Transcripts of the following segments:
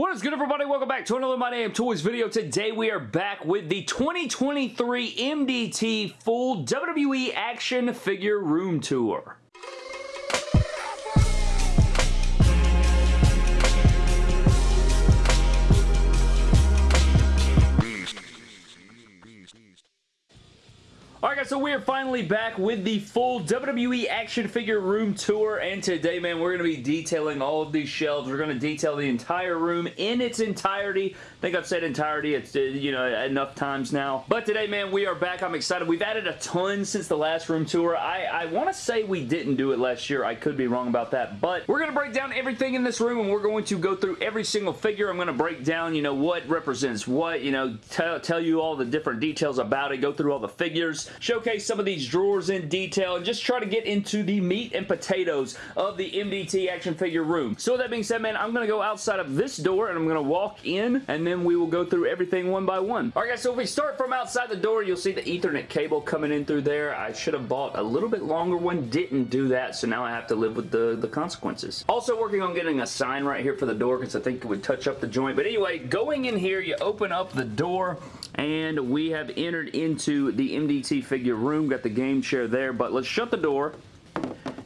What is good everybody? Welcome back to another My Damn Toys video. Today we are back with the 2023 MDT Full WWE Action Figure Room Tour. Alright guys, so we are finally back with the full WWE action figure room tour and today, man, we're going to be detailing all of these shelves. We're going to detail the entire room in its entirety. I think I've said entirety, it's, uh, you know, enough times now. But today, man, we are back. I'm excited. We've added a ton since the last room tour. I, I want to say we didn't do it last year. I could be wrong about that, but we're going to break down everything in this room and we're going to go through every single figure. I'm going to break down, you know, what represents what, you know, tell, tell you all the different details about it, go through all the figures, showcase some of these drawers in detail, and just try to get into the meat and potatoes of the MDT action figure room. So with that being said, man, I'm going to go outside of this door, and I'm going to walk in, and then we will go through everything one by one. Alright guys, so if we start from outside the door, you'll see the ethernet cable coming in through there. I should have bought a little bit longer one, didn't do that, so now I have to live with the, the consequences. Also working on getting a sign right here for the door, because I think it would touch up the joint. But anyway, going in here, you open up the door, and we have entered into the MDT figure room. Got the game chair there, but let's shut the door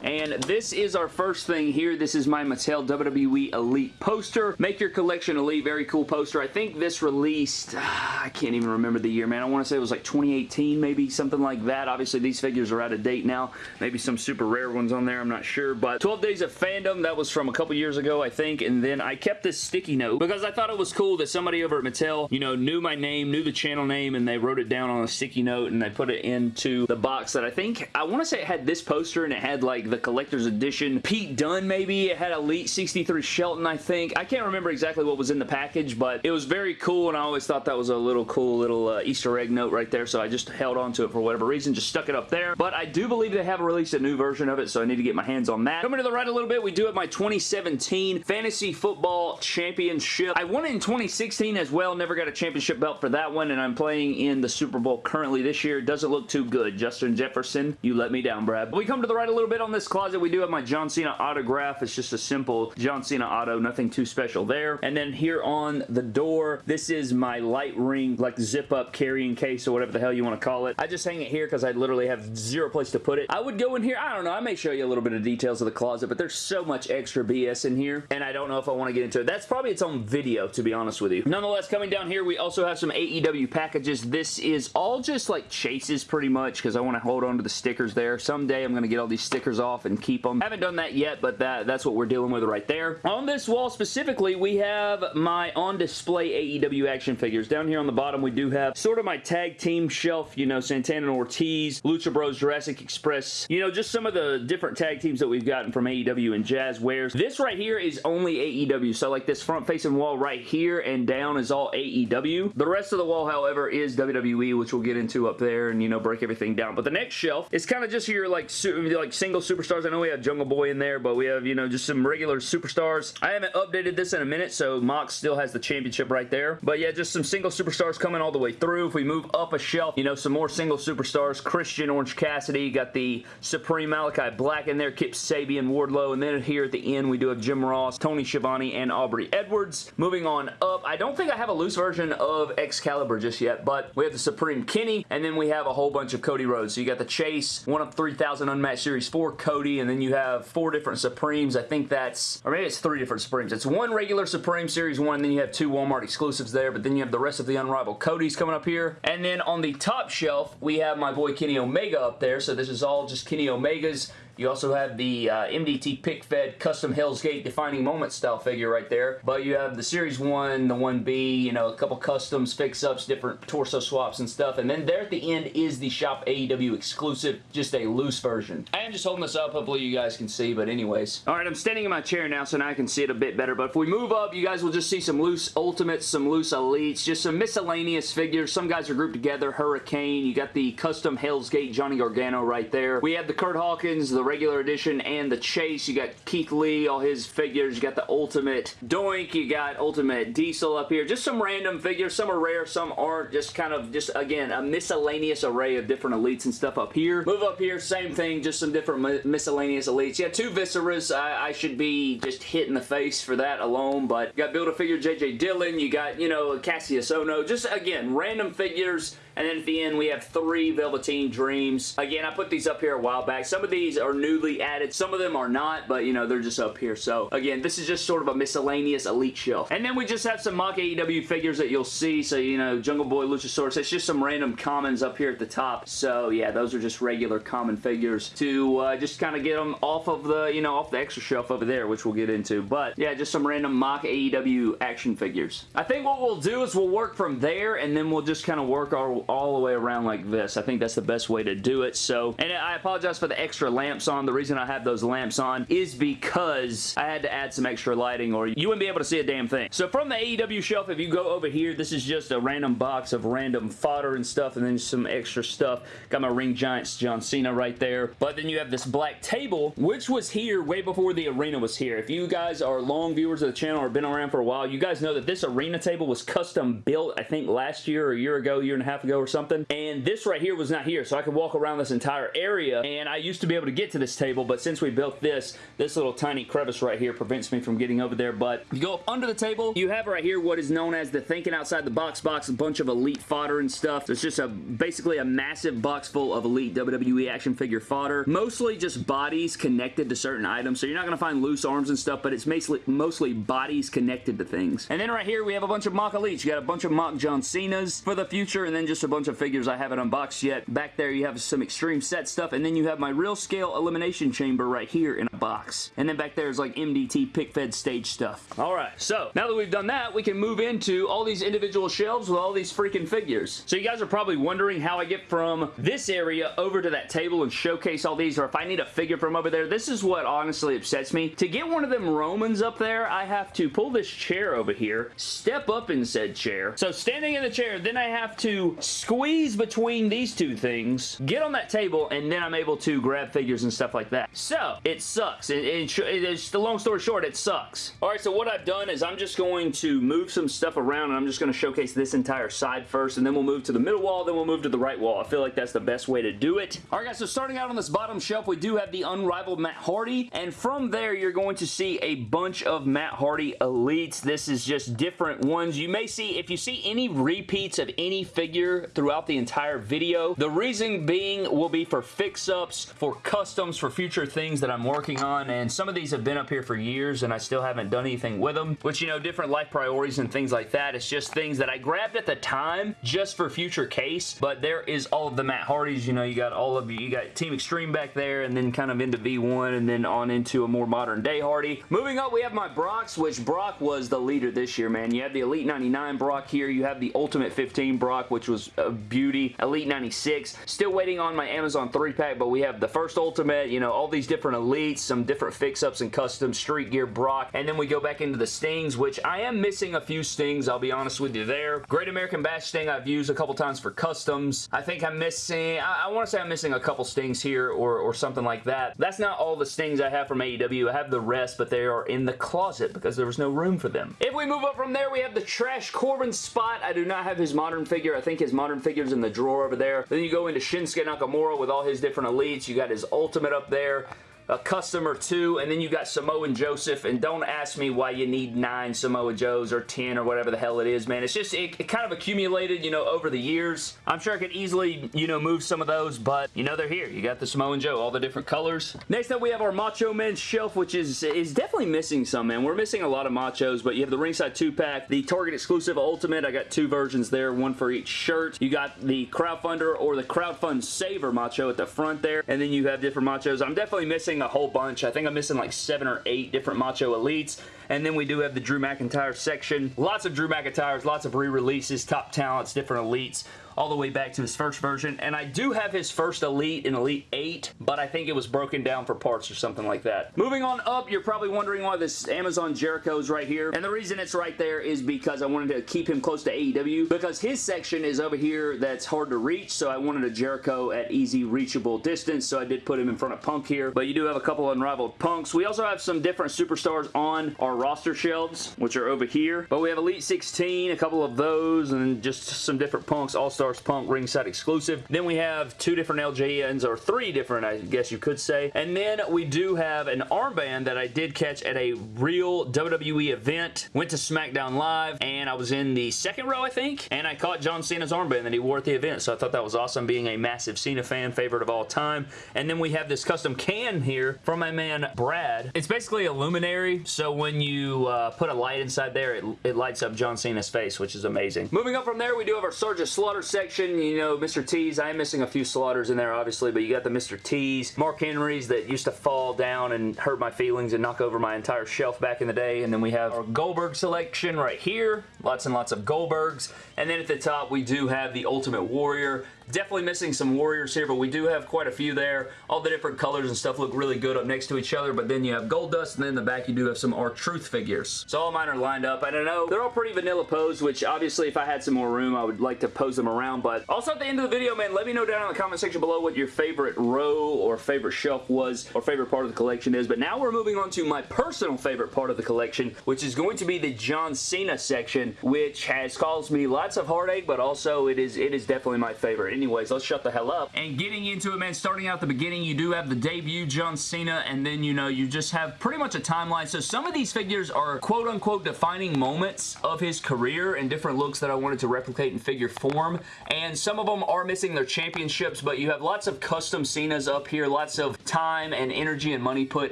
and this is our first thing here. This is my Mattel WWE Elite poster. Make your collection elite. Very cool poster. I think this released, ah, I can't even remember the year, man. I want to say it was like 2018, maybe something like that. Obviously, these figures are out of date now. Maybe some super rare ones on there. I'm not sure. But 12 Days of Fandom, that was from a couple years ago, I think. And then I kept this sticky note because I thought it was cool that somebody over at Mattel, you know, knew my name, knew the channel name, and they wrote it down on a sticky note and they put it into the box that I think, I want to say it had this poster and it had like the collector's edition. Pete Dunne, maybe. It had Elite 63 Shelton, I think. I can't remember exactly what was in the package, but it was very cool, and I always thought that was a little cool little uh, Easter egg note right there, so I just held on to it for whatever reason, just stuck it up there. But I do believe they have released a new version of it, so I need to get my hands on that. Coming to the right a little bit, we do have my 2017 Fantasy Football Championship. I won it in 2016 as well, never got a championship belt for that one, and I'm playing in the Super Bowl currently this year. Doesn't look too good. Justin Jefferson, you let me down, Brad. We come to the right a little bit on this closet. We do have my John Cena autograph. It's just a simple John Cena auto, nothing too special there. And then here on the door, this is my light ring, like zip up carrying case or whatever the hell you want to call it. I just hang it here because I literally have zero place to put it. I would go in here, I don't know, I may show you a little bit of details of the closet, but there's so much extra BS in here, and I don't know if I want to get into it. That's probably its own video, to be honest with you. Nonetheless, coming down here, we also have some AEW packages. This is all just like chases pretty much because I want to hold on to the stickers there. Someday I'm going to get all these stickers off and keep them. Haven't done that yet, but that, that's what we're dealing with right there. On this wall specifically, we have my on-display AEW action figures. Down here on the bottom, we do have sort of my tag team shelf, you know, Santana and Ortiz, Lucha Bros, Jurassic Express, you know, just some of the different tag teams that we've gotten from AEW and Jazwares. This right here is only AEW, so like this front-facing wall right here and down is all AEW. The rest of the wall, however, is WWE, which we'll get into up there and, you know, break everything down. But the next shelf is kind of just your, like, like single superstars. I know we have Jungle Boy in there, but we have, you know, just some regular superstars. I haven't updated this in a minute, so Mox still has the championship right there. But yeah, just some single superstars coming all the way through. If we move up a shelf, you know, some more single superstars. Christian, Orange Cassidy, got the Supreme Malachi Black in there, Kip Sabian, Wardlow, and then here at the end, we do have Jim Ross, Tony Schiavone, and Aubrey Edwards. Moving on up, I don't think I have a loose version of Excalibur just yet, but we have the Supreme Kenny, and then we have a whole bunch of Cody Rhodes. So you got the Chase, one of 3,000 Unmatched Series 4 Cody, and then you have four different Supremes. I think that's, or maybe it's three different Supremes. It's one regular Supreme Series 1, then you have two Walmart exclusives there, but then you have the rest of the Unrivaled Cody's coming up here. And then on the top shelf, we have my boy Kenny Omega up there, so this is all just Kenny Omega's you also have the uh, MDT Pick Fed Custom Hell's Gate Defining Moment style figure right there. But you have the Series 1, the 1B, you know, a couple customs, fix-ups, different torso swaps and stuff. And then there at the end is the Shop AEW exclusive, just a loose version. I am just holding this up. Hopefully you guys can see, but anyways. All right, I'm standing in my chair now, so now I can see it a bit better. But if we move up, you guys will just see some loose Ultimates, some loose Elites, just some miscellaneous figures. Some guys are grouped together. Hurricane. You got the custom Hell's Gate Johnny Gargano right there. We have the Kurt Hawkins, the regular edition and the Chase. You got Keith Lee, all his figures. You got the Ultimate Doink. You got Ultimate Diesel up here. Just some random figures. Some are rare, some aren't. Just kind of, just again, a miscellaneous array of different elites and stuff up here. Move up here, same thing, just some different miscellaneous elites. Yeah, two Visceras. I, I should be just hit in the face for that alone, but you got Build-A-Figure J.J. Dillon. You got, you know, Kassius Ohno. Just, again, random figures and then at the end, we have three Velveteen Dreams. Again, I put these up here a while back. Some of these are newly added. Some of them are not, but, you know, they're just up here. So, again, this is just sort of a miscellaneous elite shelf. And then we just have some mock AEW figures that you'll see. So, you know, Jungle Boy, Luchasaurus. It's just some random commons up here at the top. So, yeah, those are just regular common figures to uh, just kind of get them off of the, you know, off the extra shelf over there, which we'll get into. But, yeah, just some random mock AEW action figures. I think what we'll do is we'll work from there, and then we'll just kind of work our all the way around like this. I think that's the best way to do it. So, and I apologize for the extra lamps on. The reason I have those lamps on is because I had to add some extra lighting or you wouldn't be able to see a damn thing. So from the AEW shelf, if you go over here, this is just a random box of random fodder and stuff and then some extra stuff. Got my Ring Giants John Cena right there. But then you have this black table, which was here way before the arena was here. If you guys are long viewers of the channel or been around for a while, you guys know that this arena table was custom built, I think last year or a year ago, year and a half ago or something something. And this right here was not here, so I could walk around this entire area. And I used to be able to get to this table, but since we built this, this little tiny crevice right here prevents me from getting over there. But you go up under the table, you have right here what is known as the Thinking Outside the Box box, a bunch of Elite fodder and stuff. It's just a basically a massive box full of Elite WWE action figure fodder. Mostly just bodies connected to certain items, so you're not going to find loose arms and stuff, but it's mostly, mostly bodies connected to things. And then right here, we have a bunch of mock Elites. You got a bunch of mock John Cena's for the future, and then just a bunch of figures I haven't unboxed yet. Back there you have some extreme set stuff and then you have my real scale elimination chamber right here in a box. And then back there is like MDT pick fed stage stuff. Alright, so now that we've done that, we can move into all these individual shelves with all these freaking figures. So you guys are probably wondering how I get from this area over to that table and showcase all these or if I need a figure from over there. This is what honestly upsets me. To get one of them Romans up there, I have to pull this chair over here, step up in said chair. So standing in the chair, then I have to squeeze between these two things, get on that table, and then I'm able to grab figures and stuff like that. So, it sucks. It, it, it's the long story short, it sucks. Alright, so what I've done is I'm just going to move some stuff around and I'm just going to showcase this entire side first, and then we'll move to the middle wall, then we'll move to the right wall. I feel like that's the best way to do it. Alright guys, so starting out on this bottom shelf, we do have the Unrivaled Matt Hardy, and from there, you're going to see a bunch of Matt Hardy Elites. This is just different ones. You may see, if you see any repeats of any figure throughout the entire video. The reason being will be for fix-ups, for customs, for future things that I'm working on, and some of these have been up here for years and I still haven't done anything with them, which, you know, different life priorities and things like that. It's just things that I grabbed at the time just for future case, but there is all of the Matt Hardys, you know, you got all of you, you got Team Extreme back there, and then kind of into V1, and then on into a more modern day Hardy. Moving up, we have my Brocks, which Brock was the leader this year, man. You have the Elite 99 Brock here, you have the Ultimate 15 Brock, which was a beauty. Elite 96. Still waiting on my Amazon 3-pack, but we have the first Ultimate, you know, all these different Elites, some different fix-ups and custom Street Gear Brock, and then we go back into the Stings, which I am missing a few Stings, I'll be honest with you there. Great American Bash Sting I've used a couple times for customs. I think I'm missing, I, I want to say I'm missing a couple Stings here or, or something like that. That's not all the Stings I have from AEW. I have the rest, but they are in the closet because there was no room for them. If we move up from there, we have the Trash Corbin spot. I do not have his modern figure. I think his modern figure's in the drawer over there. Then you go into Shinsuke Nakamura with all his different elites. You got his ultimate up there a customer two, and then you got Samoa and Joseph, and don't ask me why you need nine Samoa Joes or 10 or whatever the hell it is, man. It's just, it, it, kind of accumulated, you know, over the years. I'm sure I could easily, you know, move some of those, but, you know, they're here. You got the Samoa and Joe, all the different colors. Next up, we have our Macho Man shelf, which is, is definitely missing some, man. We're missing a lot of Machos, but you have the Ringside 2-pack, the Target exclusive Ultimate. I got two versions there, one for each shirt. You got the Crowdfunder or the Crowdfund Saver Macho at the front there, and then you have different Machos. I'm definitely missing missing a whole bunch. I think I'm missing like seven or eight different Macho Elites. And then we do have the Drew McIntyre section. Lots of Drew McIntyres, lots of re-releases, top talents, different elites all the way back to his first version. And I do have his first Elite in Elite 8, but I think it was broken down for parts or something like that. Moving on up, you're probably wondering why this Amazon Jericho is right here. And the reason it's right there is because I wanted to keep him close to AEW because his section is over here that's hard to reach. So I wanted a Jericho at easy reachable distance. So I did put him in front of Punk here. But you do have a couple unrivaled Punks. We also have some different superstars on our roster shelves, which are over here. But we have Elite 16, a couple of those, and just some different Punks. All-Stars Punk ringside exclusive. Then we have two different LJNs, or three different, I guess you could say. And then we do have an armband that I did catch at a real WWE event. Went to SmackDown Live, and I was in the second row, I think, and I caught John Cena's armband that he wore at the event, so I thought that was awesome, being a massive Cena fan, favorite of all time. And then we have this custom can here from my man Brad. It's basically a luminary, so when you uh, put a light inside there, it, it lights up John Cena's face, which is amazing. Moving up from there, we do have our Sergeant Slaughter section. You know, Mr. T's. I am missing a few Slaughters in there, obviously, but you got the Mr. T's. Mark Henry's that used to fall down and hurt my feelings and knock over my entire shelf back in the day. And then we have our Goldberg selection right here. Lots and lots of Goldbergs. And then at the top, we do have the Ultimate Warrior. Definitely missing some Warriors here, but we do have quite a few there. All the different colors and stuff look really good up next to each other, but then you have gold dust, and then in the back you do have some R-Truth figures. So all mine are lined up. I don't know. They're all pretty vanilla pose, which obviously if I had some more room, I would like to pose them around, but also at the end of the video, man, let me know down in the comment section below what your favorite row or favorite shelf was or favorite part of the collection is, but now we're moving on to my personal favorite part of the collection, which is going to be the John Cena section, which has caused me lots of heartache, but also it is it is definitely my favorite anyways, let's shut the hell up. And getting into it, man, starting out the beginning, you do have the debut John Cena, and then, you know, you just have pretty much a timeline. So some of these figures are quote-unquote defining moments of his career and different looks that I wanted to replicate in figure form. And some of them are missing their championships, but you have lots of custom Cenas up here, lots of time and energy and money put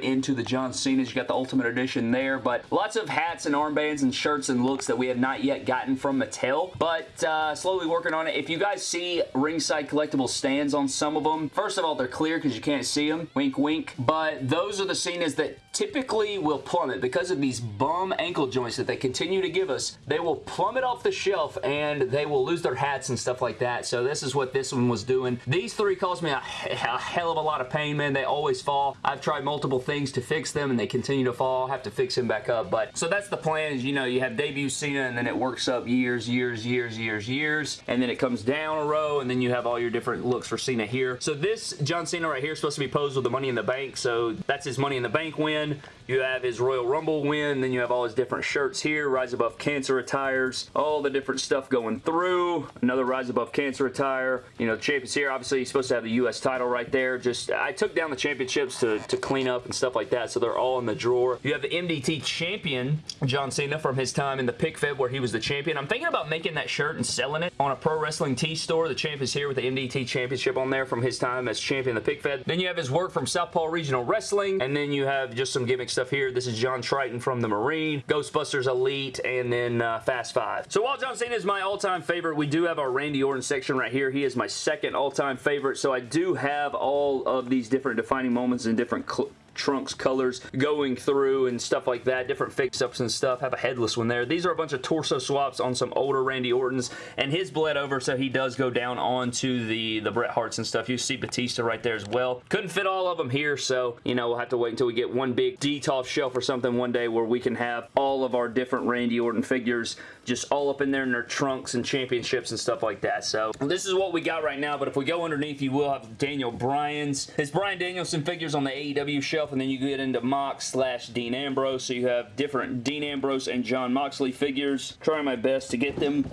into the John Cenas. You got the Ultimate Edition there, but lots of hats and armbands and shirts and looks that we have not yet gotten from Mattel, but uh, slowly working on it. If you guys see ringside collectible stands on some of them. First of all, they're clear because you can't see them. Wink, wink. But those are the Cenas that typically will plummet because of these bum ankle joints that they continue to give us. They will plummet off the shelf and they will lose their hats and stuff like that. So this is what this one was doing. These three caused me a, a hell of a lot of pain, man. They always fall. I've tried multiple things to fix them and they continue to fall. I have to fix them back up. But so that's the plan is, you know, you have debut Cena and then it works up years, years, years, years, years. And then it comes down a row and then you have all your different looks for Cena here. So this John Cena right here is supposed to be posed with the Money in the Bank. So that's his Money in the Bank win. You have his Royal Rumble win. Then you have all his different shirts here. Rise Above Cancer attires. All the different stuff going through. Another Rise Above Cancer attire. You know, the champions here. Obviously, he's supposed to have the U.S. title right there. Just, I took down the championships to, to clean up and stuff like that. So they're all in the drawer. You have the MDT champion, John Cena, from his time in the pick fed where he was the champion. I'm thinking about making that shirt and selling it on a pro wrestling tee store. The champ is here with the MDT championship on there from his time as champion of the pick fed. Then you have his work from Southpaw Regional Wrestling. And then you have just some gimmick stuff here. This is John Triton from the Marine, Ghostbusters Elite, and then uh, Fast Five. So while John Cena is my all-time favorite, we do have our Randy Orton section right here. He is my second all-time favorite. So I do have all of these different defining moments and different trunks colors going through and stuff like that, different fix-ups and stuff. Have a headless one there. These are a bunch of torso swaps on some older Randy Ortons, and his bled over, so he does go down onto the, the Bret Harts and stuff. You see Batista right there as well. Couldn't fit all of them here, so, you know, we'll have to wait until we get one big Detolf shelf or something one day where we can have all of our different Randy Orton figures just all up in there in their trunks and championships and stuff like that. So this is what we got right now, but if we go underneath, you will have Daniel Bryan's, It's Bryan Danielson figures on the AEW shelf, and then you get into Mox slash Dean Ambrose, so you have different Dean Ambrose and John Moxley figures. Trying my best to get them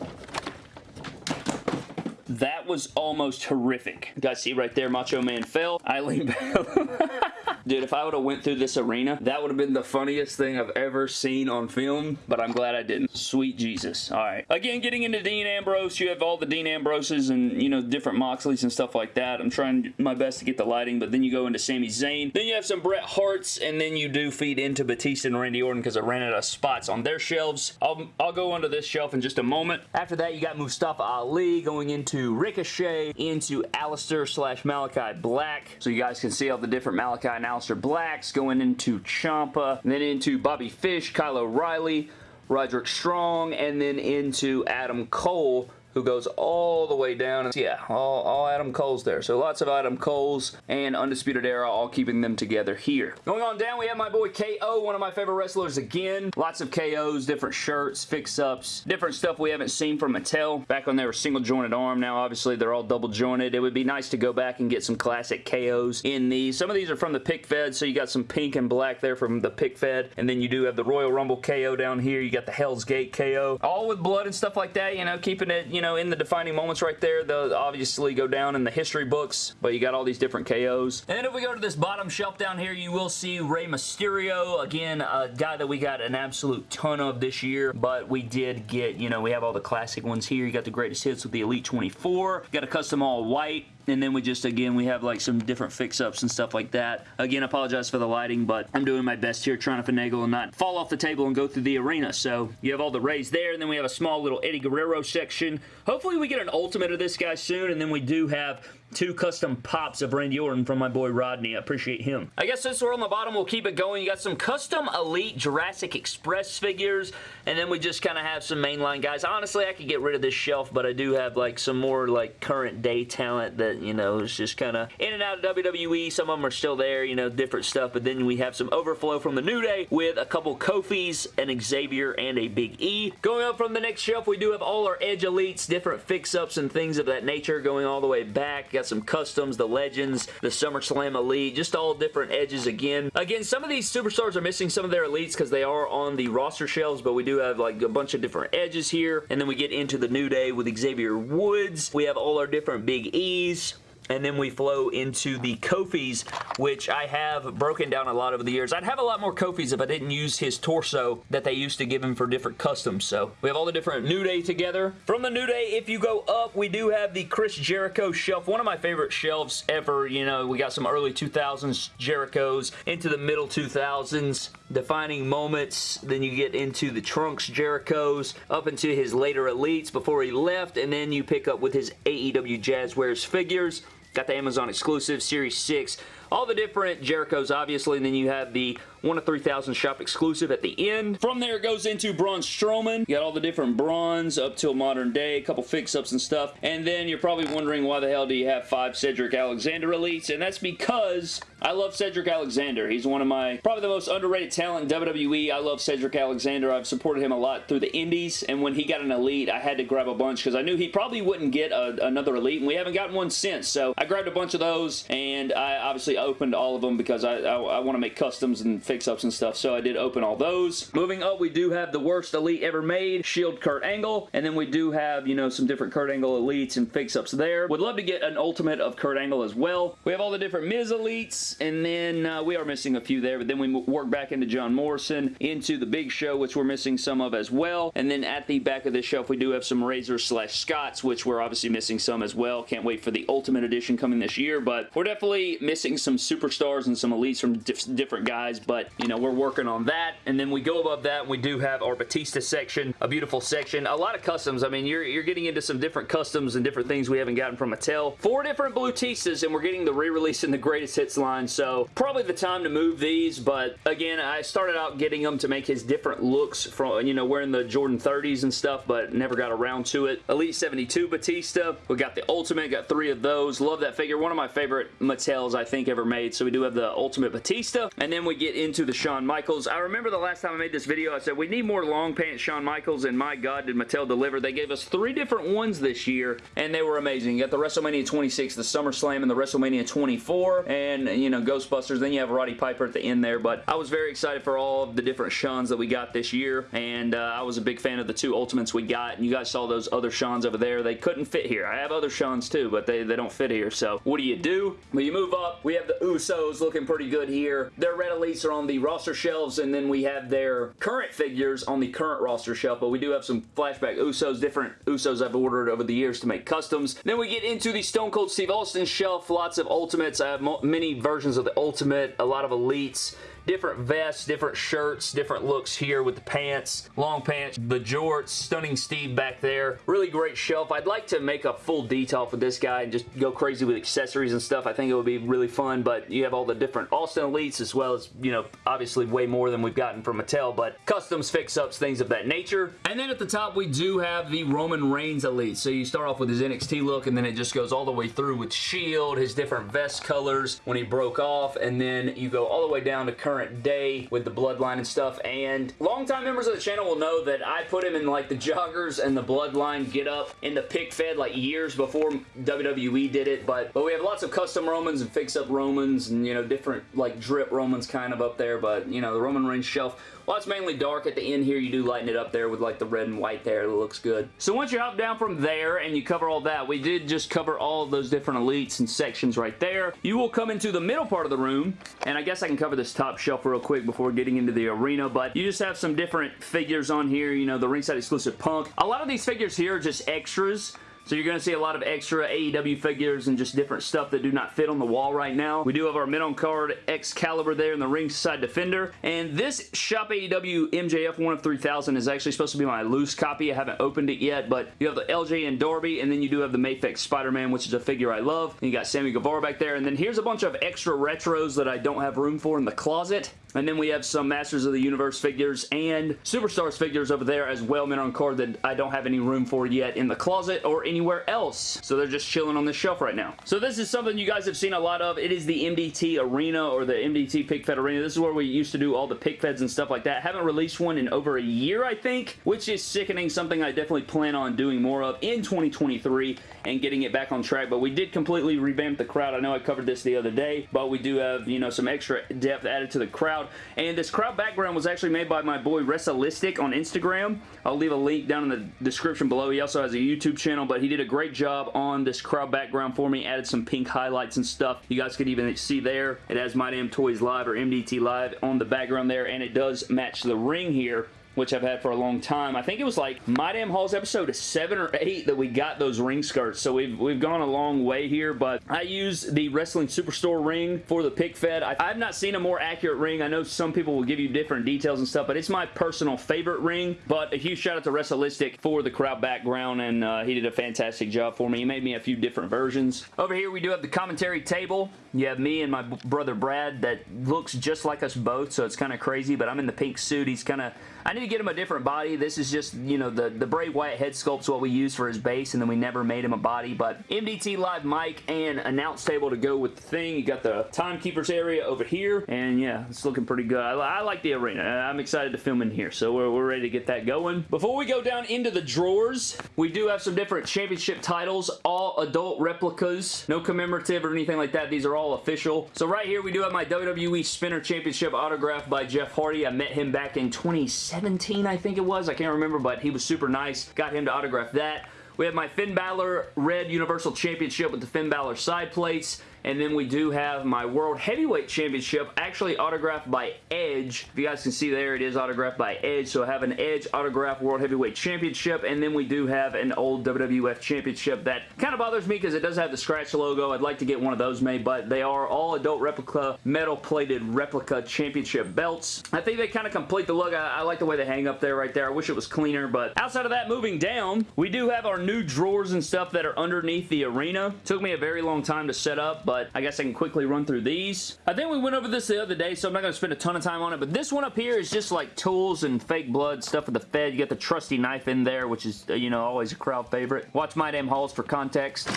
that was almost horrific. You guys see right there, Macho Man fell. Eileen Bell. Dude, if I would have went through this arena, that would have been the funniest thing I've ever seen on film, but I'm glad I didn't. Sweet Jesus. All right. Again, getting into Dean Ambrose, you have all the Dean Ambroses and, you know, different Moxleys and stuff like that. I'm trying my best to get the lighting, but then you go into Sami Zayn. Then you have some Bret Harts, and then you do feed into Batista and Randy Orton because I ran out of spots on their shelves. I'll, I'll go under this shelf in just a moment. After that, you got Mustafa Ali going into Ricochet, into Aleister slash Malachi Black. So you guys can see all the different Malachi and Aleister Blacks, going into Ciampa, then into Bobby Fish, Kyle O'Reilly, Roderick Strong, and then into Adam Cole who goes all the way down. Yeah, all, all Adam Cole's there. So lots of Adam Cole's and Undisputed Era all keeping them together here. Going on down, we have my boy KO, one of my favorite wrestlers again. Lots of KOs, different shirts, fix-ups, different stuff we haven't seen from Mattel. Back when they were single jointed arm, now obviously they're all double jointed. It would be nice to go back and get some classic KOs in these. Some of these are from the pick fed, so you got some pink and black there from the pick fed, and then you do have the Royal Rumble KO down here. You got the Hell's Gate KO, all with blood and stuff like that, you know, keeping it, you know, in the defining moments right there. They'll obviously go down in the history books, but you got all these different KOs. And then if we go to this bottom shelf down here, you will see Rey Mysterio, again, a guy that we got an absolute ton of this year, but we did get, you know, we have all the classic ones here. You got the greatest hits with the Elite 24, got a custom all white, and then we just, again, we have like some different fix-ups and stuff like that. Again, apologize for the lighting, but I'm doing my best here trying to finagle and not fall off the table and go through the arena. So you have all the Reys there, and then we have a small little Eddie Guerrero section. Hopefully we get an ultimate of this guy soon, and then we do have two custom pops of Randy Orton from my boy Rodney. I appreciate him. I guess since we're on the bottom, we'll keep it going. You got some custom Elite Jurassic Express figures, and then we just kind of have some mainline guys. Honestly, I could get rid of this shelf, but I do have like some more like current day talent that, you know, is just kind of in and out of WWE. Some of them are still there, you know, different stuff, but then we have some overflow from the New Day with a couple Kofis, an Xavier, and a Big E. Going up from the next shelf, we do have all our Edge Elites, different fix-ups and things of that nature going all the way back. Got some customs, the Legends, the SummerSlam Elite, just all different edges again. Again, some of these superstars are missing some of their elites because they are on the roster shelves, but we do have like a bunch of different edges here. And then we get into the New Day with Xavier Woods. We have all our different Big E's and then we flow into the Kofis, which I have broken down a lot over the years. I'd have a lot more Kofis if I didn't use his torso that they used to give him for different customs. So we have all the different New Day together. From the New Day, if you go up, we do have the Chris Jericho shelf. One of my favorite shelves ever. You know, we got some early 2000s Jerichos into the middle 2000s defining moments. Then you get into the Trunks Jerichos up into his later elites before he left. And then you pick up with his AEW Jazwares figures. Got the Amazon exclusive Series 6 all the different Jerichos, obviously, and then you have the 1 of 3,000 shop exclusive at the end. From there, it goes into Braun Strowman. You got all the different Brauns up till modern day, a couple fix-ups and stuff, and then you're probably wondering why the hell do you have five Cedric Alexander elites, and that's because I love Cedric Alexander. He's one of my, probably the most underrated talent in WWE. I love Cedric Alexander. I've supported him a lot through the indies, and when he got an elite, I had to grab a bunch because I knew he probably wouldn't get a, another elite, and we haven't gotten one since, so I grabbed a bunch of those, and I obviously opened all of them because I, I, I want to make customs and fix-ups and stuff, so I did open all those. Moving up, we do have the worst Elite ever made, Shield Kurt Angle, and then we do have, you know, some different Kurt Angle Elites and fix-ups there. Would love to get an Ultimate of Kurt Angle as well. We have all the different Miz Elites, and then uh, we are missing a few there, but then we work back into John Morrison, into the Big Show, which we're missing some of as well, and then at the back of this shelf, we do have some Razor slash Scotts, which we're obviously missing some as well. Can't wait for the Ultimate Edition coming this year, but we're definitely missing some superstars and some elites from diff different guys, but, you know, we're working on that. And then we go above that and we do have our Batista section, a beautiful section. A lot of customs. I mean, you're, you're getting into some different customs and different things we haven't gotten from Mattel. Four different Blutistas, and we're getting the re-release in the Greatest Hits line, so probably the time to move these, but again, I started out getting them to make his different looks from, you know, wearing the Jordan 30s and stuff, but never got around to it. Elite 72 Batista. We got the Ultimate, got three of those. Love that figure. One of my favorite Mattels I think ever made, so we do have the Ultimate Batista, and then we get into the Shawn Michaels. I remember the last time I made this video, I said we need more long pants Shawn Michaels, and my God, did Mattel deliver. They gave us three different ones this year, and they were amazing. You got the WrestleMania 26, the SummerSlam, and the WrestleMania 24, and, you know, Ghostbusters. Then you have Roddy Piper at the end there, but I was very excited for all of the different Shawns that we got this year, and uh, I was a big fan of the two Ultimates we got, and you guys saw those other Shawns over there. They couldn't fit here. I have other Shawns too, but they, they don't fit here, so what do you do? Well, you move up. We have the Usos looking pretty good here. Their red elites are on the roster shelves, and then we have their current figures on the current roster shelf, but we do have some flashback Usos, different Usos I've ordered over the years to make customs. Then we get into the Stone Cold Steve Austin shelf, lots of Ultimates. I have many versions of the Ultimate, a lot of Elites, different vests, different shirts, different looks here with the pants, long pants, the jorts, Stunning Steve back there. Really great shelf. I'd like to make a full detail for this guy and just go crazy with accessories and stuff. I think it would be really fun, but you have all the different Austin Elites as well as, you know, obviously way more than we've gotten from Mattel, but customs, fix-ups, things of that nature. And then at the top, we do have the Roman Reigns Elite. So you start off with his NXT look, and then it just goes all the way through with Shield, his different vest colors when he broke off, and then you go all the way down to current day with the bloodline and stuff. And longtime members of the channel will know that I put him in like the joggers and the bloodline get up in the pick fed like years before WWE did it. But, but we have lots of custom Romans and fix-up Romans and, you know, different like drip Romans kind of up there. But, you know, the Roman Reigns shelf well, it's mainly dark. At the end here, you do lighten it up there with like the red and white there. It looks good. So once you hop down from there and you cover all that, we did just cover all those different elites and sections right there. You will come into the middle part of the room, and I guess I can cover this top shelf real quick before getting into the arena, but you just have some different figures on here. You know, the ringside exclusive Punk. A lot of these figures here are just extras. So you're going to see a lot of extra AEW figures and just different stuff that do not fit on the wall right now. We do have our mid-on card Excalibur there in the ringside defender. And this Shop AEW MJF 1 of 3000 is actually supposed to be my loose copy. I haven't opened it yet, but you have the LJN Darby, and then you do have the Mafex Spider-Man, which is a figure I love. And you got Sammy Guevara back there. And then here's a bunch of extra retros that I don't have room for in the closet. And then we have some Masters of the Universe figures and Superstars figures over there as well, men on card that I don't have any room for yet in the closet or anywhere else. So they're just chilling on the shelf right now. So this is something you guys have seen a lot of. It is the MDT Arena or the MDT Pick Fed Arena. This is where we used to do all the pick feds and stuff like that. Haven't released one in over a year, I think, which is sickening. Something I definitely plan on doing more of in 2023 and getting it back on track. But we did completely revamp the crowd. I know I covered this the other day, but we do have, you know, some extra depth added to the crowd. And this crowd background was actually made by my boy Wrestlistic on Instagram. I'll leave a link down in the description below. He also has a YouTube channel, but he did a great job on this crowd background for me. Added some pink highlights and stuff. You guys could even see there. It has My Damn Toys Live or MDT Live on the background there, and it does match the ring here which I've had for a long time. I think it was like My Damn Halls episode 7 or 8 that we got those ring skirts, so we've, we've gone a long way here, but I use the Wrestling Superstore ring for the pick fed. I, I've not seen a more accurate ring. I know some people will give you different details and stuff, but it's my personal favorite ring, but a huge shout out to Wrestlistic for the crowd background, and uh, he did a fantastic job for me. He made me a few different versions. Over here, we do have the commentary table. You have me and my brother Brad that looks just like us both, so it's kind of crazy, but I'm in the pink suit. He's kind of I need to get him a different body. This is just, you know, the, the Bray Wyatt head sculpt's what we use for his base, and then we never made him a body, but MDT Live mic and announce table to go with the thing. You got the timekeepers area over here, and yeah, it's looking pretty good. I, I like the arena. I'm excited to film in here, so we're, we're ready to get that going. Before we go down into the drawers, we do have some different championship titles, all adult replicas, no commemorative or anything like that. These are all official. So right here, we do have my WWE Spinner Championship autographed by Jeff Hardy. I met him back in 2017 17, I think it was. I can't remember, but he was super nice. Got him to autograph that. We have my Finn Balor Red Universal Championship with the Finn Balor side plates. And then we do have my World Heavyweight Championship actually autographed by Edge. If you guys can see there, it is autographed by Edge. So I have an Edge autographed World Heavyweight Championship. And then we do have an old WWF Championship that kind of bothers me because it does have the scratch logo. I'd like to get one of those made, but they are all adult replica, metal plated replica championship belts. I think they kind of complete the look. I, I like the way they hang up there right there. I wish it was cleaner, but outside of that, moving down, we do have our new drawers and stuff that are underneath the arena. Took me a very long time to set up, but I guess I can quickly run through these. I think we went over this the other day, so I'm not going to spend a ton of time on it, but this one up here is just like tools and fake blood stuff with the Fed. You got the trusty knife in there, which is, uh, you know, always a crowd favorite. Watch My Damn Halls for context.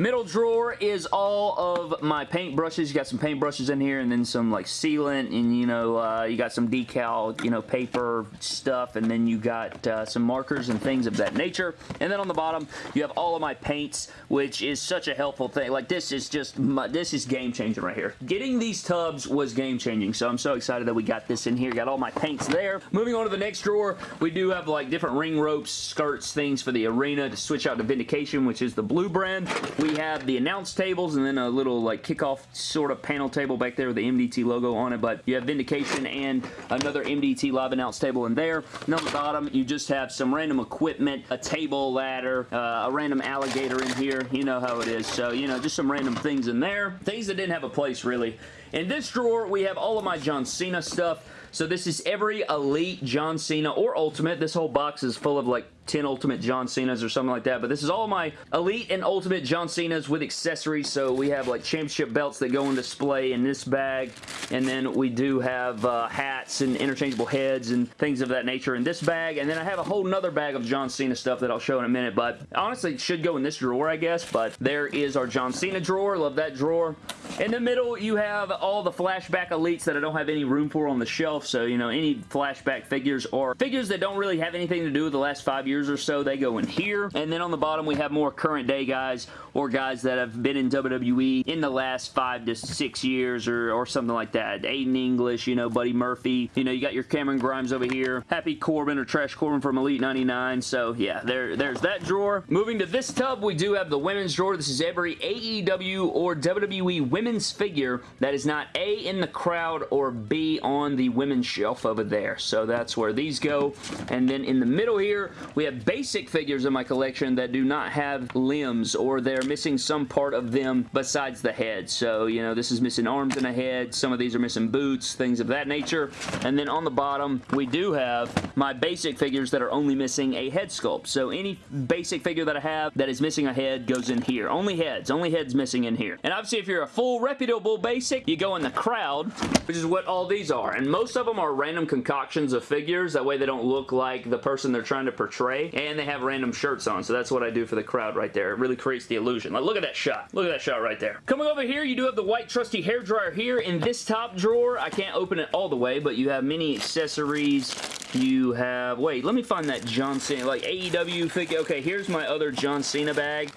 Middle drawer is all of my paint brushes. You got some paint brushes in here and then some like sealant and you know, uh, you got some decal, you know, paper stuff and then you got uh, some markers and things of that nature. And then on the bottom, you have all of my paints, which is such a helpful thing. Like this is just my, this is game changing right here. Getting these tubs was game changing, so I'm so excited that we got this in here. Got all my paints there. Moving on to the next drawer, we do have like different ring ropes, skirts, things for the arena to switch out to Vindication, which is the blue brand. We we have the announce tables and then a little like kickoff sort of panel table back there with the MDT logo on it, but you have Vindication and another MDT live announce table in there. And on the bottom, you just have some random equipment, a table, ladder, uh, a random alligator in here. You know how it is. So, you know, just some random things in there. Things that didn't have a place, really. In this drawer, we have all of my John Cena stuff. So this is every Elite John Cena or Ultimate. This whole box is full of like 10 Ultimate John Cena's or something like that. But this is all my Elite and Ultimate John Cena's with accessories. So we have like championship belts that go on display in this bag. And then we do have uh, hats and interchangeable heads and things of that nature in this bag. And then I have a whole nother bag of John Cena stuff that I'll show in a minute. But honestly, it should go in this drawer, I guess. But there is our John Cena drawer. Love that drawer. In the middle, you have all the flashback elites that I don't have any room for on the shelf. So, you know, any flashback figures or figures that don't really have anything to do with the last five years or so, they go in here. And then on the bottom, we have more current day guys or guys that have been in WWE in the last five to six years or, or something like that. Aiden English, you know, Buddy Murphy. You know, you got your Cameron Grimes over here. Happy Corbin or Trash Corbin from Elite 99. So, yeah, there, there's that drawer. Moving to this tub, we do have the women's drawer. This is every AEW or WWE women's figure that is not A, in the crowd, or B, on the women's shelf over there. So that's where these go. And then in the middle here, we have basic figures in my collection that do not have limbs or they're missing some part of them besides the head. So, you know, this is missing arms and a head. Some of these are missing boots, things of that nature. And then on the bottom, we do have my basic figures that are only missing a head sculpt. So any basic figure that I have that is missing a head goes in here. Only heads. Only heads missing in here. And obviously, if you're a full reputable basic, you go in the crowd, which is what all these are. And most of them are random concoctions of figures. That way they don't look like the person they're trying to portray. And they have random shirts on. So that's what I do for the crowd right there. It really creates the illusion. Like, look at that shot. Look at that shot right there. Coming over here, you do have the white trusty hair dryer here. In this top drawer, I can't open it all the way, but you have many accessories. You have, wait, let me find that John Cena, like AEW figure. Okay, here's my other John Cena bag.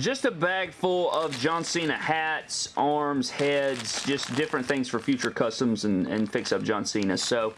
Just a bag full of John Cena hats, arms, heads, just different things for future customs and, and fix-up John Cena. So,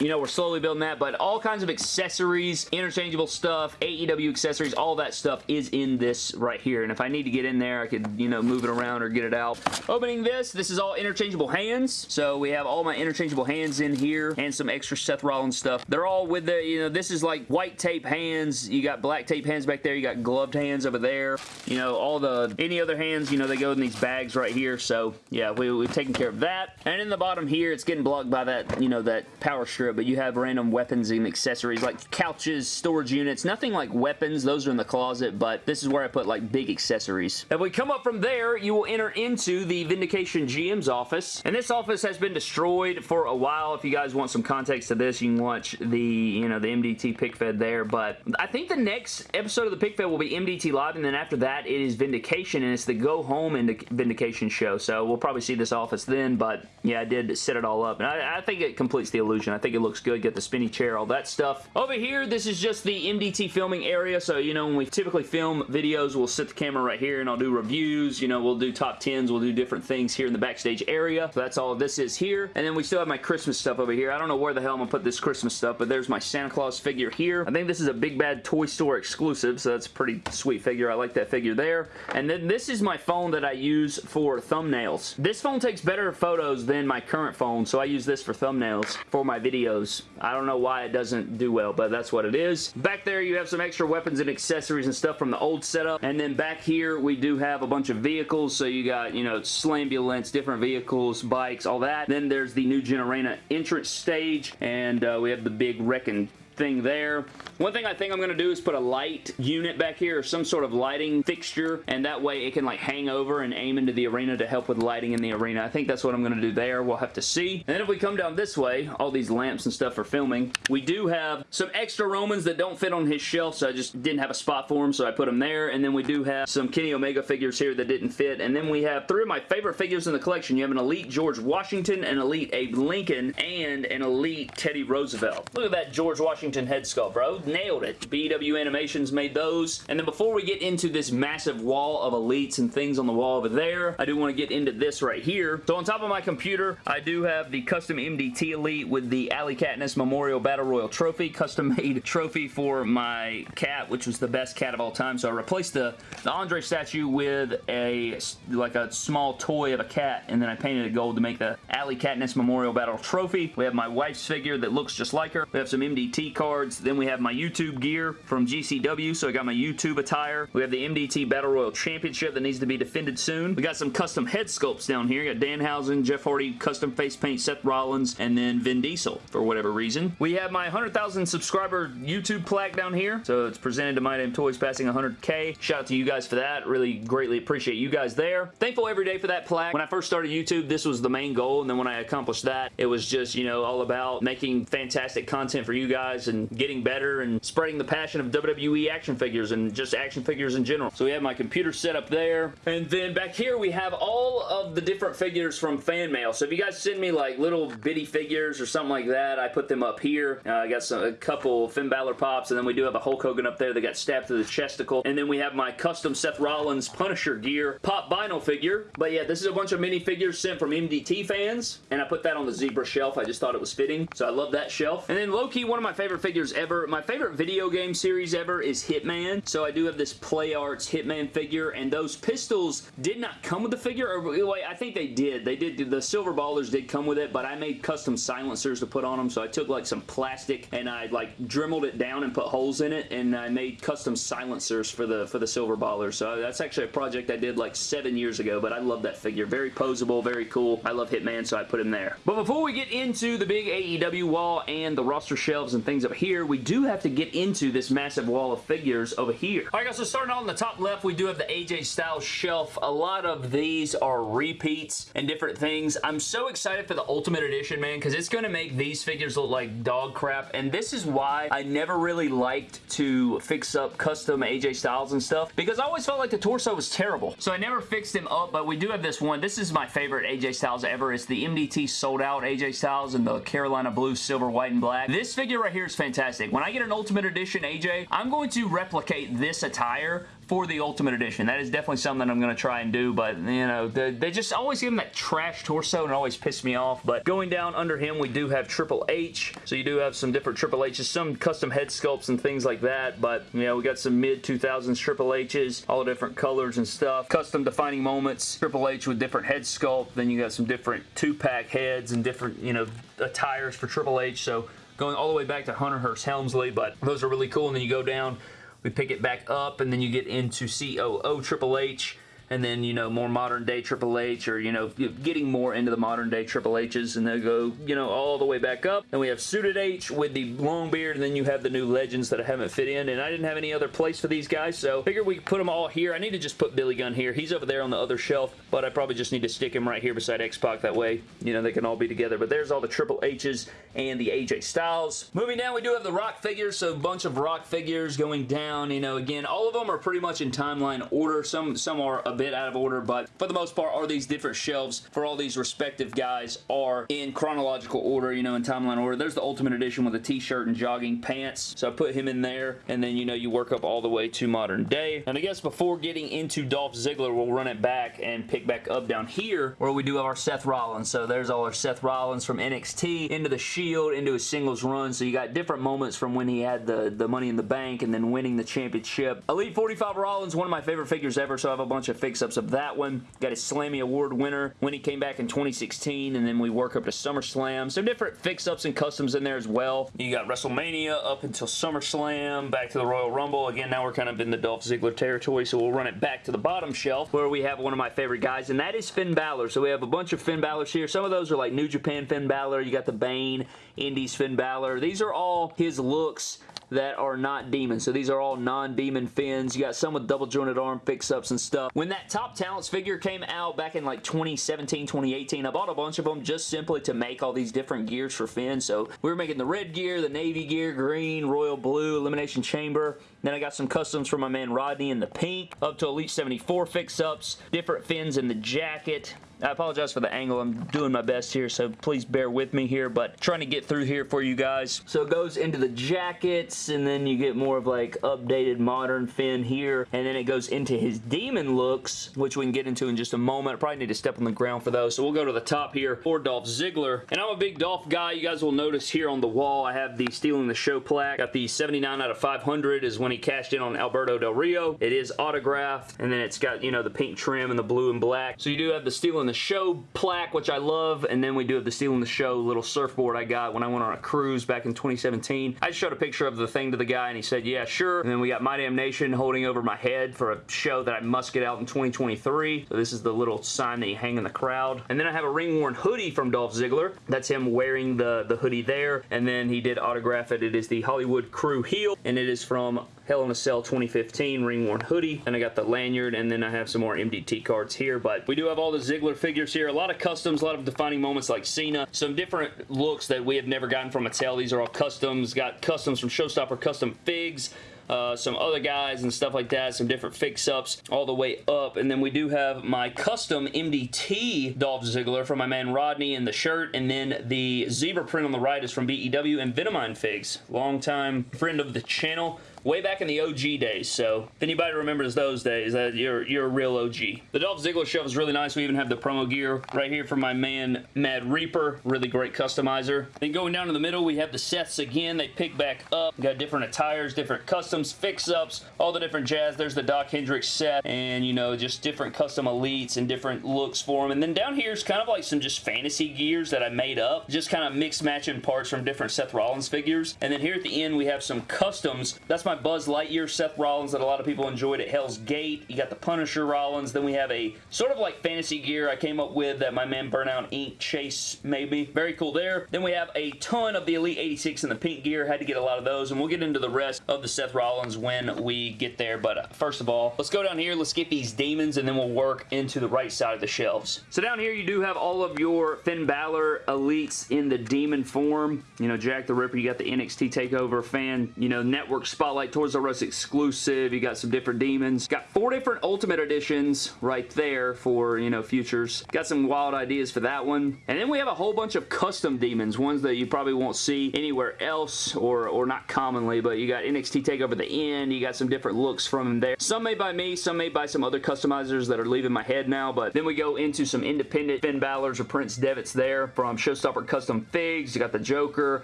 you know, we're slowly building that, but all kinds of accessories, interchangeable stuff, AEW accessories, all that stuff is in this right here. And if I need to get in there, I could, you know, move it around or get it out. Opening this, this is all interchangeable hands. So we have all my interchangeable hands in here and some extra Seth Rollins stuff. They're all with the, you know, this is like white tape hands. You got black tape hands back there. You got gloved hands over there. You know, all the, any other hands, you know, they go in these bags right here. So, yeah, we, we've taken care of that. And in the bottom here, it's getting blocked by that, you know, that power strip, but you have random weapons and accessories like couches, storage units, nothing like weapons. Those are in the closet, but this is where I put like big accessories. If we come up from there, you will enter into the Vindication GM's office. And this office has been destroyed for a while. If you guys want some context to this, you can watch the, you know, the MDT pick fed there. But I think the next episode of the pick fed will be MDT Live, and then after that, it is Vindication, and it's the Go Home Vindication show. So we'll probably see this office then, but yeah, I did set it all up. And I, I think it completes the illusion. I think it looks good. Get the spinny chair, all that stuff. Over here, this is just the MDT filming area. So, you know, when we typically film videos, we'll set the camera right here and I'll do reviews. You know, we'll do top 10s. We'll do different things here in the backstage area. So that's all this is here. And then we still have my Christmas stuff over here. I don't know where the hell I'm to put this Christmas stuff, but there's my Santa Claus figure here. I think this is a Big Bad Toy Store exclusive, so that's a pretty sweet figure. I like that figure there. And then this is my phone that I use for thumbnails. This phone takes better photos than my current phone, so I use this for thumbnails for my videos. I don't know why it doesn't do well, but that's what it is. Back there, you have some extra weapons and accessories and stuff from the old setup. And then back here, we do have a bunch of vehicles. So you got, you know, Slambulance, different vehicles, bikes, all that. Then there's the New Gen Arena entrance stage, and uh, we have the big wrecking thing there. One thing I think I'm going to do is put a light unit back here or some sort of lighting fixture and that way it can like hang over and aim into the arena to help with lighting in the arena. I think that's what I'm going to do there. We'll have to see. And then if we come down this way, all these lamps and stuff for filming, we do have some extra Romans that don't fit on his shelf so I just didn't have a spot for them so I put them there. And then we do have some Kenny Omega figures here that didn't fit. And then we have three of my favorite figures in the collection. You have an Elite George Washington, an Elite Abe Lincoln, and an Elite Teddy Roosevelt. Look at that George Washington Washington head sculpt, bro. Nailed it. BW Animations made those. And then before we get into this massive wall of elites and things on the wall over there, I do want to get into this right here. So on top of my computer, I do have the custom MDT Elite with the Alley Katniss Memorial Battle Royal Trophy, custom made trophy for my cat, which was the best cat of all time. So I replaced the, the Andre statue with a like a small toy of a cat, and then I painted it gold to make the Alley Katniss Memorial Battle Trophy. We have my wife's figure that looks just like her. We have some MDT cards. Then we have my YouTube gear from GCW, so I got my YouTube attire. We have the MDT Battle Royal Championship that needs to be defended soon. We got some custom head sculpts down here. We got Danhausen, Jeff Hardy, custom face paint, Seth Rollins, and then Vin Diesel for whatever reason. We have my 100,000 subscriber YouTube plaque down here. So it's presented to My Damn Toys passing 100k. Shout out to you guys for that. Really greatly appreciate you guys there. Thankful every day for that plaque. When I first started YouTube, this was the main goal. And then when I accomplished that, it was just, you know, all about making fantastic content for you guys and getting better and spreading the passion of WWE action figures and just action figures in general. So we have my computer set up there. And then back here we have all of the different figures from fan mail. So if you guys send me like little bitty figures or something like that, I put them up here. Uh, I got some, a couple Finn Balor pops and then we do have a Hulk Hogan up there that got stabbed through the chesticle. And then we have my custom Seth Rollins Punisher gear pop vinyl figure. But yeah, this is a bunch of mini figures sent from MDT fans. And I put that on the zebra shelf. I just thought it was fitting. So I love that shelf. And then low-key, one of my favorite figures ever, my favorite video game series ever is Hitman. So I do have this Play Arts Hitman figure. And those pistols did not come with the figure. Or wait, I think they did. They did. The Silver Ballers did come with it. But I made custom silencers to put on them. So I took like some plastic and I like dremeled it down and put holes in it. And I made custom silencers for the for the Silver Ballers. So uh, that's actually a project I did like seven years ago. But I love that figure. Very posable. Very cool. I love Hitman. So I put him there. But before we get into the big AEW wall and the roster shelves and things up here, we do have to get into this massive wall of figures over here. Alright guys, so starting out on the top left, we do have the AJ Styles shelf. A lot of these are repeats and different things. I'm so excited for the Ultimate Edition, man, because it's going to make these figures look like dog crap, and this is why I never really liked to fix up custom AJ Styles and stuff, because I always felt like the torso was terrible. So I never fixed him up, but we do have this one. This is my favorite AJ Styles ever. It's the MDT sold out AJ Styles in the Carolina blue, silver, white, and black. This figure right here is fantastic. When I get an Ultimate Edition AJ, I'm going to replicate this attire for the Ultimate Edition. That is definitely something that I'm going to try and do, but, you know, they, they, just always give him that trash torso and always piss me off, but going down under him, we do have Triple H, so you do have some different Triple H's, some custom head sculpts and things like that, but, you know, we got some mid-2000s Triple H's, all different colors and stuff, custom defining moments, Triple H with different head sculpt, then you got some different two-pack heads and different, you know, attires for Triple H, so going all the way back to Hunter Hearst Helmsley, but those are really cool, and then you go down we pick it back up and then you get into COO Triple H and then, you know, more modern day Triple H or, you know, getting more into the modern day Triple H's and they'll go, you know, all the way back up. And we have Suited H with the long beard and then you have the new Legends that I haven't fit in and I didn't have any other place for these guys so figured we could put them all here. I need to just put Billy Gunn here. He's over there on the other shelf but I probably just need to stick him right here beside X-Pac that way, you know, they can all be together. But there's all the Triple H's and the AJ Styles. Moving down, we do have the Rock figures, so a bunch of Rock figures going down, you know, again, all of them are pretty much in timeline order. Some, some are a bit out of order, but for the most part, are these different shelves for all these respective guys are in chronological order, you know, in timeline order. There's the Ultimate Edition with a t-shirt and jogging pants, so I put him in there, and then, you know, you work up all the way to modern day. And I guess before getting into Dolph Ziggler, we'll run it back and pick back up down here where we do have our Seth Rollins. So there's all our Seth Rollins from NXT into the Shield, into his singles run. So you got different moments from when he had the, the Money in the Bank and then winning the championship. Elite 45 Rollins, one of my favorite figures ever, so I have a bunch of fix-ups of that one. Got his Slammy Award winner when he came back in 2016, and then we work up to SummerSlam. Some different fix-ups and customs in there as well. You got WrestleMania up until SummerSlam, back to the Royal Rumble. Again, now we're kind of in the Dolph Ziggler territory, so we'll run it back to the bottom shelf where we have one of my favorite guys, and that is Finn Balor. So we have a bunch of Finn Balors here. Some of those are like New Japan Finn Balor. You got the Bane, Indies Finn Balor. These are all his looks that are not demons. So these are all non-demon Finns. You got some with double jointed arm fix-ups and stuff. When that Top Talents figure came out back in like 2017, 2018, I bought a bunch of them just simply to make all these different gears for Finn. So we were making the red gear, the navy gear, green, royal blue, elimination chamber, Then I got some customs from my man Rodney in the pink, up to Elite 74 fix-ups, different Finns in the jacket, I apologize for the angle. I'm doing my best here, so please bear with me here, but trying to get through here for you guys. So it goes into the jackets, and then you get more of like updated modern Finn here, and then it goes into his demon looks, which we can get into in just a moment. I probably need to step on the ground for those, so we'll go to the top here for Dolph Ziggler. And I'm a big Dolph guy. You guys will notice here on the wall, I have the Stealing the Show plaque. Got the 79 out of 500 is when he cashed in on Alberto Del Rio. It is autographed, and then it's got, you know, the pink trim and the blue and black. So you do have the Stealing the Show plaque, which I love, and then we do have the Stealing the Show little surfboard I got when I went on a cruise back in 2017. I showed a picture of the thing to the guy, and he said, yeah, sure. And then we got My Damn Nation holding over my head for a show that I must get out in 2023. So this is the little sign that you hang in the crowd. And then I have a ring-worn hoodie from Dolph Ziggler. That's him wearing the, the hoodie there, and then he did autograph it. It is the Hollywood Crew heel, and it is from Hell in a Cell 2015 ring-worn hoodie. And I got the lanyard, and then I have some more MDT cards here. But we do have all the Ziggler figures here. A lot of customs, a lot of defining moments like Cena. Some different looks that we have never gotten from Mattel. These are all customs. Got customs from Showstopper Custom Figs. Uh, some other guys and stuff like that, some different fix-ups all the way up. And then we do have my custom MDT Dolph Ziggler from my man Rodney in the shirt. And then the zebra print on the right is from BEW and Venomine Figs. Longtime friend of the channel way back in the OG days. So if anybody remembers those days, you're you're a real OG. The Dolph Ziggler shelf is really nice. We even have the promo gear right here from my man Mad Reaper. Really great customizer. Then going down in the middle, we have the Seths again. They pick back up. Got different attires, different customs, fix-ups, all the different jazz. There's the Doc Hendrix set and, you know, just different custom elites and different looks for them. And then down here is kind of like some just fantasy gears that I made up. Just kind of mix matching parts from different Seth Rollins figures. And then here at the end, we have some customs. That's my my Buzz Lightyear Seth Rollins that a lot of people enjoyed at Hell's Gate. You got the Punisher Rollins. Then we have a sort of like fantasy gear I came up with that my man Burnout Ink Chase made me. Very cool there. Then we have a ton of the Elite 86 and the pink gear. Had to get a lot of those, and we'll get into the rest of the Seth Rollins when we get there. But uh, first of all, let's go down here. Let's get these demons, and then we'll work into the right side of the shelves. So down here, you do have all of your Finn Balor Elites in the demon form. You know, Jack the Ripper. You got the NXT TakeOver fan, you know, network spotlight Toys R Us exclusive. You got some different demons. Got four different Ultimate Editions right there for, you know, futures. Got some wild ideas for that one. And then we have a whole bunch of custom demons, ones that you probably won't see anywhere else or, or not commonly, but you got NXT TakeOver the end. You got some different looks from them there. Some made by me, some made by some other customizers that are leaving my head now, but then we go into some independent Finn Balor's or Prince Devitt's there from Showstopper Custom Figs. You got the Joker,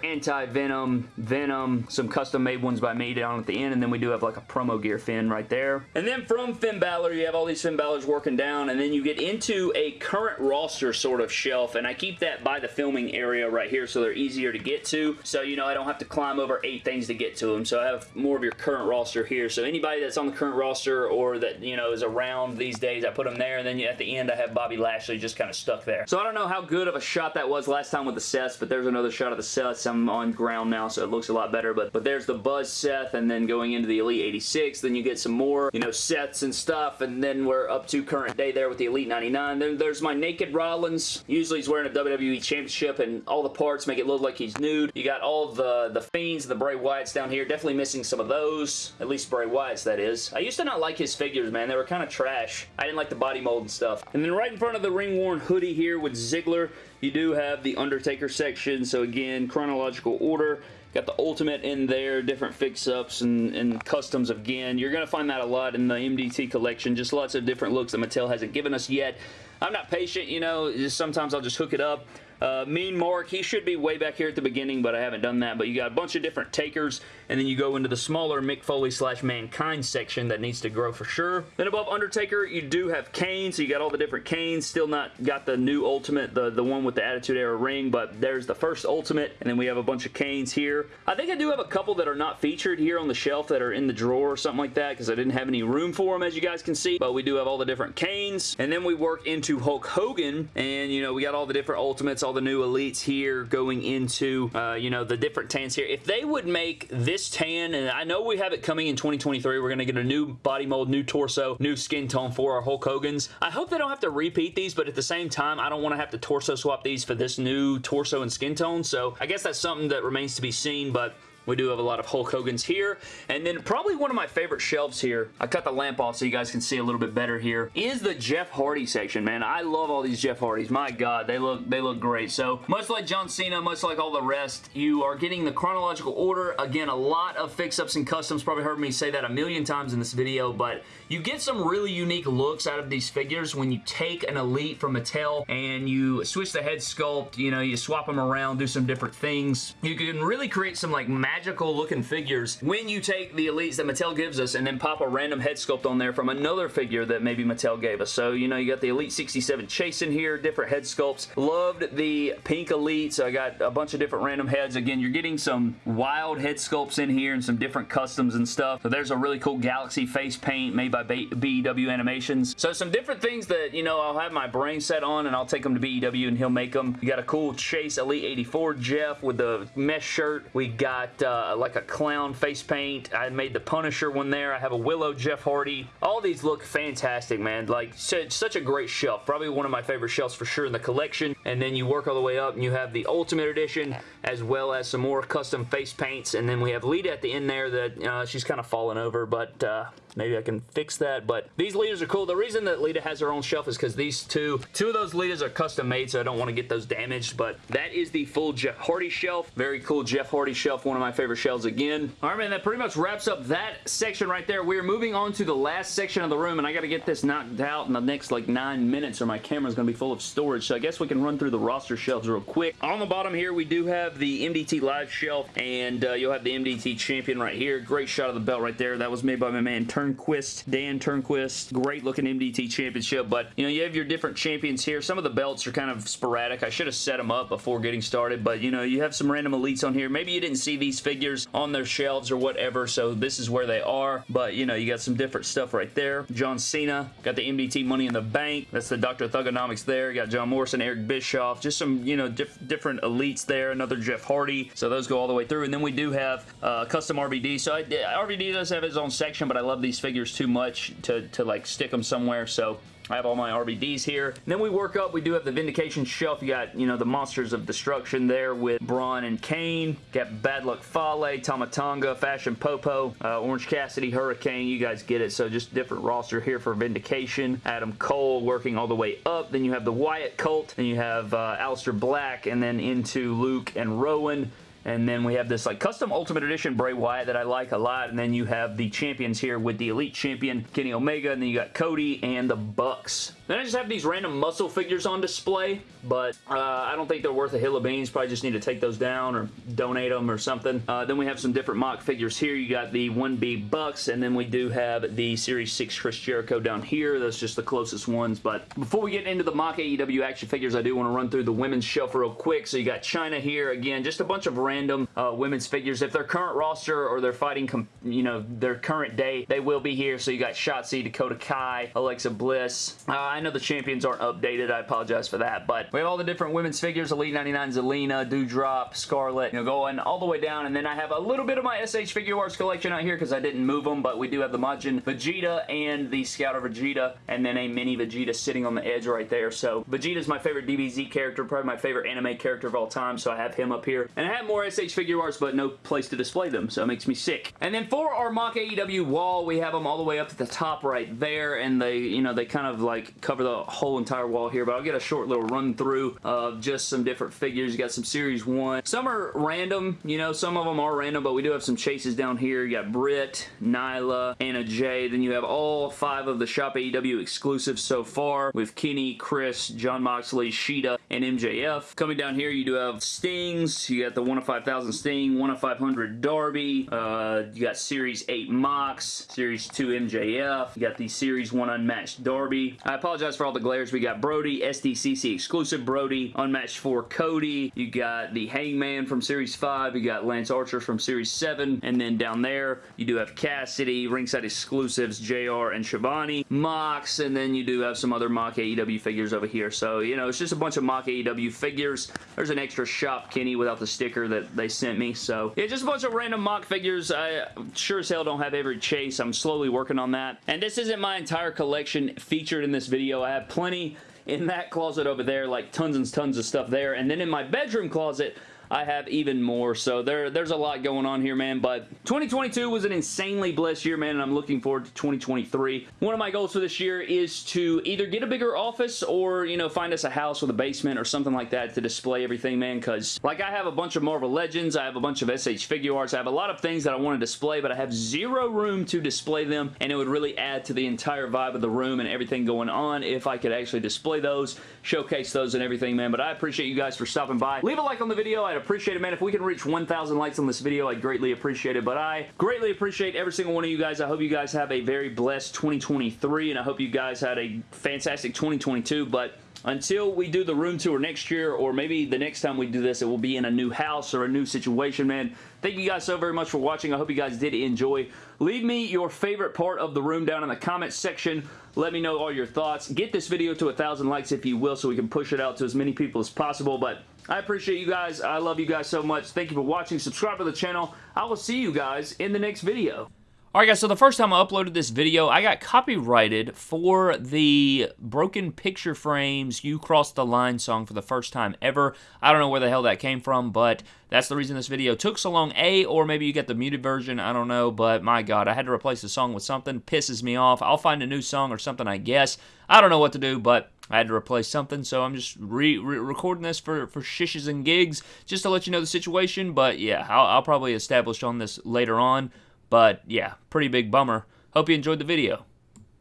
Anti-Venom, Venom, some custom made ones by me down at the the end, and then we do have like a promo gear Finn right there. And then from Finn Balor, you have all these Finn Balors working down, and then you get into a current roster sort of shelf, and I keep that by the filming area right here so they're easier to get to. So, you know, I don't have to climb over eight things to get to them. So I have more of your current roster here. So anybody that's on the current roster or that, you know, is around these days, I put them there, and then at the end I have Bobby Lashley just kind of stuck there. So I don't know how good of a shot that was last time with the Seths, but there's another shot of the Seths. I'm on ground now, so it looks a lot better, but, but there's the Buzz Seth, and then then going into the Elite 86. Then you get some more, you know, sets and stuff. And then we're up to current day there with the Elite 99. Then there's my Naked Rollins. Usually he's wearing a WWE Championship and all the parts make it look like he's nude. You got all the, the Fiends the Bray Wyatts down here. Definitely missing some of those. At least Bray Wyatts, that is. I used to not like his figures, man. They were kind of trash. I didn't like the body mold and stuff. And then right in front of the ring-worn hoodie here with Ziggler, you do have the Undertaker section. So again, chronological order. Got the Ultimate in there, different fix-ups and, and, customs again. You're going to find that a lot in the MDT collection. Just lots of different looks that Mattel hasn't given us yet. I'm not patient, you know. Sometimes I'll just hook it up. Uh, mean Mark, he should be way back here at the beginning, but I haven't done that. But you got a bunch of different takers, and then you go into the smaller Mick Foley slash Mankind section that needs to grow for sure. Then above Undertaker, you do have Kane, so you got all the different Kanes. Still not got the new Ultimate, the, the one with the Attitude Era ring, but there's the first Ultimate, and then we have a bunch of Kanes here. I think I do have a couple that are not featured here on the shelf that are in the drawer or something like that, because I didn't have any room for them, as you guys can see, but we do have all the different Kanes. And then we work into Hulk Hogan, and, you know, we got all the different Ultimates, all the new Elites here going into, uh, you know, the different tans here. If they would make this tan, and I know we have it coming in 2023, we're going to get a new body mold, new torso, new skin tone for our Hulk Hogan's. I hope they don't have to repeat these, but at the same time, I don't want to have to torso swap these for this new torso and skin tone, so I guess that's something that remains to be seen, but We do have a lot of Hulk Hogan's here. And then probably one of my favorite shelves here, I cut the lamp off so you guys can see a little bit better here, is the Jeff Hardy section, man. I love all these Jeff Hardys. My God, they look they look great. So much like John Cena, much like all the rest, you are getting the chronological order. Again, a lot of fix-ups and customs. Probably heard me say that a million times in this video, but you get some really unique looks out of these figures when you take an Elite from Mattel and you switch the head sculpt, you know, you swap them around, do some different things. You can really create some like magical looking figures when you take the Elites that Mattel gives us and then pop a random head sculpt on there from another figure that maybe Mattel gave us. So, you know, you got the Elite 67 Chase in here, different head sculpts. Loved the pink Elite, so I got a bunch of different random heads. Again, you're getting some wild head sculpts in here and some different customs and stuff. So there's a really cool Galaxy face paint made by by BEW Animations. So some different things that, you know, I'll have my brain set on and I'll take them to BEW and he'll make them. You got a cool Chase Elite 84 Jeff with the mesh shirt. We got uh, like a clown face paint. I made the Punisher one there. I have a Willow Jeff Hardy. All these look fantastic, man. Like, such a great shelf. Probably one of my favorite shelves for sure in the collection. And then you work all the way up and you have the Ultimate Edition as well as some more custom face paints. And then we have Lita at the end there that uh, she's kind of fallen over, but uh, maybe I can fix that, but these Litas are cool. The reason that Lita has her own shelf is because these two, two of those Litas are custom made, so I don't want to get those damaged, but that is the full Jeff Hardy shelf. Very cool Jeff Hardy shelf, one of my favorite shelves again. All right, man, that pretty much wraps up that section right there. We're moving on to the last section of the room, and I got to get this knocked out in the next like nine minutes or my camera's going to be full of storage, so I guess we can run through the roster shelves real quick. On the bottom here, we do have the MDT Live shelf, and uh, you'll have the MDT Champion right here. Great shot of the belt right there. That was made by my man Turnquist, Dan Turnquist. Great looking MDT Championship, but you know, you have your different champions here. Some of the belts are kind of sporadic. I should have set them up before getting started, but you know, you have some random elites on here. Maybe you didn't see these figures on their shelves or whatever, so this is where they are, but you know, you got some different stuff right there. John Cena, got the MDT Money in the Bank. That's the Dr. Thuganomics there. You got John Morrison, Eric Bischoff, just some, you know, diff different elites there. Another Jeff Hardy, so those go all the way through, and then we do have uh, custom RVD. So I, RVD does have his own section, but I love these figures too much to, to like stick them somewhere, so I have all my RVDs here. And then we work up. We do have the Vindication shelf. You got, you know, the Monsters of Destruction there with Braun and Kane. Got Bad Luck Fale, Tama Tonga, Fashion Popo, uh, Orange Cassidy, Hurricane. You guys get it. So just different roster here for Vindication. Adam Cole working all the way up. Then you have the Wyatt Cult. Then you have uh, Aleister Black. And then into Luke and Rowan. And then we have this like custom Ultimate Edition Bray Wyatt that I like a lot. And then you have the champions here with the Elite Champion, Kenny Omega. And then you got Cody and the Bucks. Then I just have these random muscle figures on display, but uh, I don't think they're worth a hill of beans. Probably just need to take those down or donate them or something. Uh, then we have some different mock figures here. You got the 1B Bucks, and then we do have the Series 6 Chris Jericho down here. That's just the closest ones, but before we get into the mock AEW action figures, I do want to run through the women's shelf real quick. So you got Chyna here. Again, just a bunch of random uh, women's figures. If they're current roster or they're fighting, you know, their current day, they will be here. So you got Shotzi, Dakota Kai, Alexa Bliss. Uh, I know the champions aren't updated. I apologize for that. But we have all the different women's figures. Elite 99 Zelina, Doudrop, Scarlett, you know, going all the way down. And then I have a little bit of my SH Figuarts collection out here because I didn't move them. But we do have the Majin Vegeta and the Scouter Vegeta. And then a mini Vegeta sitting on the edge right there. So Vegeta is my favorite DBZ character. Probably my favorite anime character of all time. So I have him up here. And I have more SH Figuarts, but no place to display them. So it makes me sick. And then for our mock AEW wall, we have them all the way up to the top right there. And they, you know, they kind of like cover the whole entire wall here, but I'll get a short little run through of just some different figures. You got some Series 1. Some are random, you know, some of them are random, but we do have some chases down here. You got Britt, Nyla, Anna Jay. Then you have all five of the Shop AEW exclusives so far with Kenny, Chris, Jon Moxley, Shida, and MJF. Coming down here, you do have Stings. You got the 1 of 5,000 Sting, 1 of 500 Darby. Uh, you got Series 8 Mox, Series 2 MJF. You got the Series 1 Unmatched Darby. I apologize for all the glares. We got Brodie, SDCC exclusive Brodie, Unmatched 4 Cody. You got the Hangman from Series 5. You got Lance Archer from Series 7. And then down there, you do have Cassidy, ringside exclusives, JR and Schiavone, Mox, and then you do have some other mock AEW figures over here. So, you know, it's just a bunch of mock AEW figures. There's an extra Shop Kenny without the sticker that they sent me. So, yeah, just a bunch of random mock figures. I sure as hell don't have every chase. I'm slowly working on that. And this isn't my entire collection featured in this video. I have plenty in that closet over there, like tons and tons of stuff there. And then in my bedroom closet, I have even more. So there, there's a lot going on here, man. But 2022 was an insanely blessed year, man, and I'm looking forward to 2023. One of my goals for this year is to either get a bigger office or, you know, find us a house with a basement or something like that to display everything, man, because, like, I have a bunch of Marvel Legends, I have a bunch of SH Figuarts, I have a lot of things that I want to display, but I have zero room to display them, and it would really add to the entire vibe of the room and everything going on if I could actually display those, showcase those and everything, man, but I appreciate you guys for stopping by. Leave a like on the video. I'd appreciate it, man. If we can reach 1,000 likes on this video, I'd greatly appreciate it, but I greatly appreciate every single one of you guys. I hope you guys have a very blessed 2023, and I hope you guys had a fantastic 2022, but until we do the room tour next year or maybe the next time we do this it will be in a new house or a new situation man. Thank you guys so very much for watching. I hope you guys did enjoy. Leave me your favorite part of the room down in the comments section. Let me know all your thoughts. Get this video to a thousand likes if you will so we can push it out to as many people as possible. But I appreciate you guys. I love you guys so much. Thank you for watching. Subscribe to the channel. I will see you guys in the next video. Alright guys, so the first time I uploaded this video, I got copyrighted for the Broken Picture Frames You Crossed the Line song for the first time ever. I don't know where the hell that came from, but that's the reason this video took so long. A, or maybe you get the muted version, I don't know, but my god, I had to replace the song with something. Pisses me off. I'll find a new song or something, I guess. I don't know what to do, but I had to replace something, so I'm just re, re recording this for, for shishes and gigs, just to let you know the situation, but yeah, I'll, I'll probably establish on this later on. But yeah, pretty big bummer. Hope you enjoyed the video.